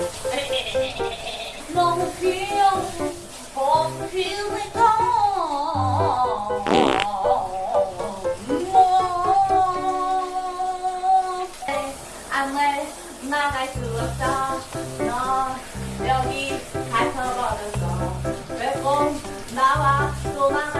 너무 귀여워. 버티니까 안을 나갈 수 없어. 너 여기 갇혀버렸어. 왜꼭 나와 도망갈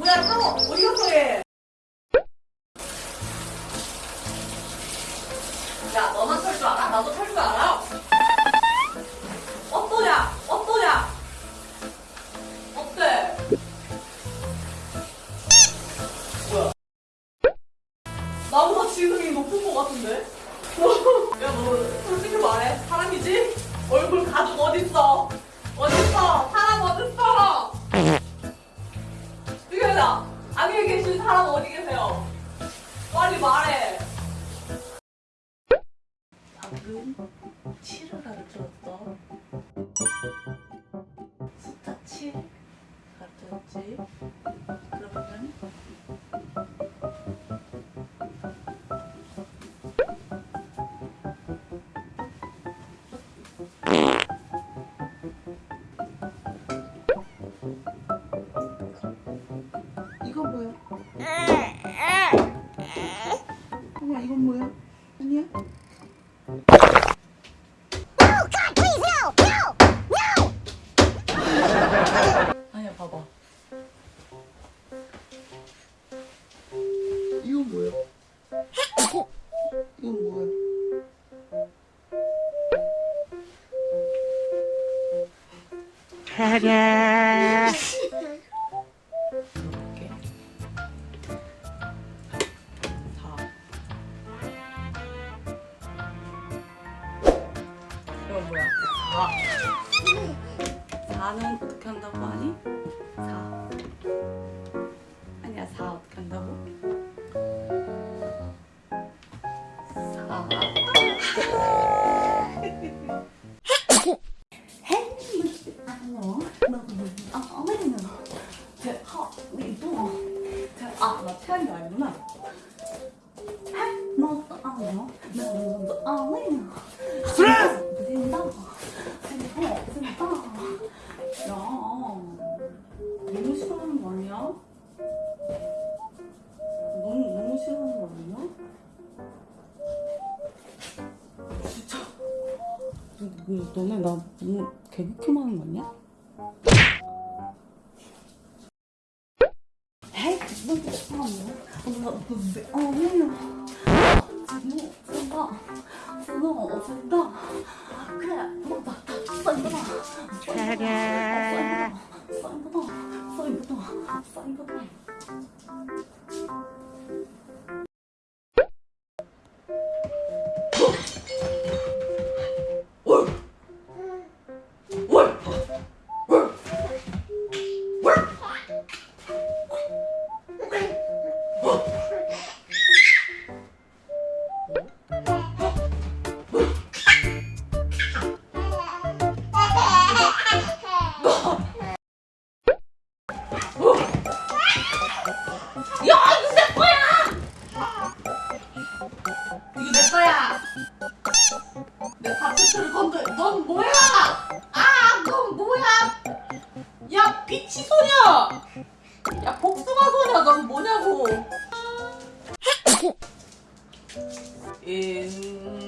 500よそれ。 가 들어볼게. 4. 이건 뭐야? 4. 4는 어떻게 한다고 하니? 4. 아니야, 4 어떻게 한다고? 4. 아, 나 태양이 아니구나. 야, 너무 싫어하는 거 아니야? 너무 너무 싫어하는 거 아니야? 진짜. 너, 너, 너네 나 너무 개극혐 하는 거 아니야? 너? 너, 어, 너, 나, 나. 써 줄 건데 넌 뭐야? 아, 넌 뭐야? 야, 비치 소녀! 야, 복숭아 소녀, 넌 뭐냐고! 인...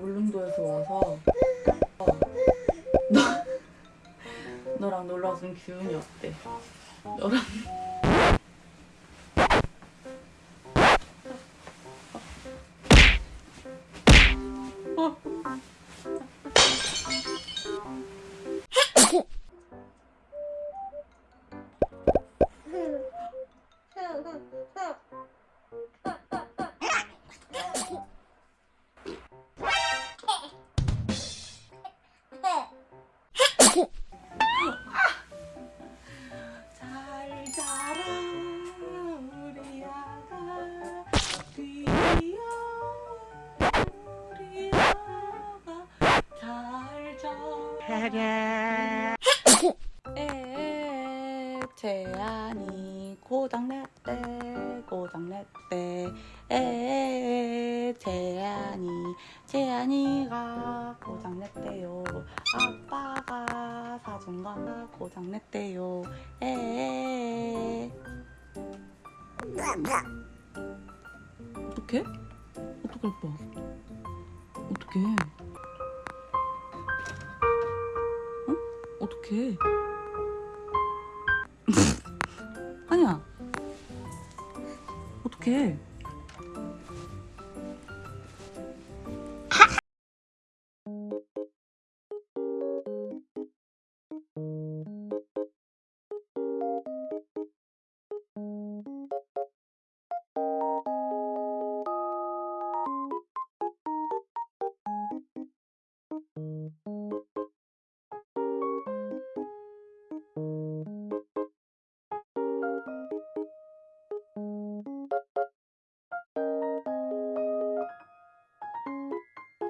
울릉도에서 와서 어, 너, 너랑 놀러 왔으면 기분이 어때? 너랑 재안이 고장냈대 고장냈대. 에 재안이 재안이가 고장냈대요. 아빠가 사준 거가 고장냈대요. 에 어떡해? 어떡해 오빠 어떡해? 어? 어떡해 아니야. 어떡해